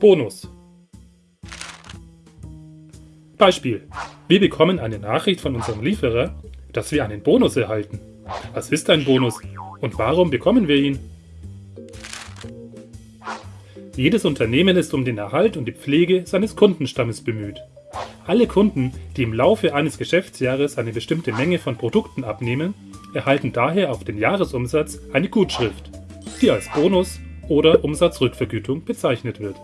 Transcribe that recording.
Bonus. Beispiel. Wir bekommen eine Nachricht von unserem Lieferer, dass wir einen Bonus erhalten. Was ist ein Bonus und warum bekommen wir ihn? Jedes Unternehmen ist um den Erhalt und die Pflege seines Kundenstammes bemüht. Alle Kunden, die im Laufe eines Geschäftsjahres eine bestimmte Menge von Produkten abnehmen, erhalten daher auf den Jahresumsatz eine Gutschrift, die als Bonus oder Umsatzrückvergütung bezeichnet wird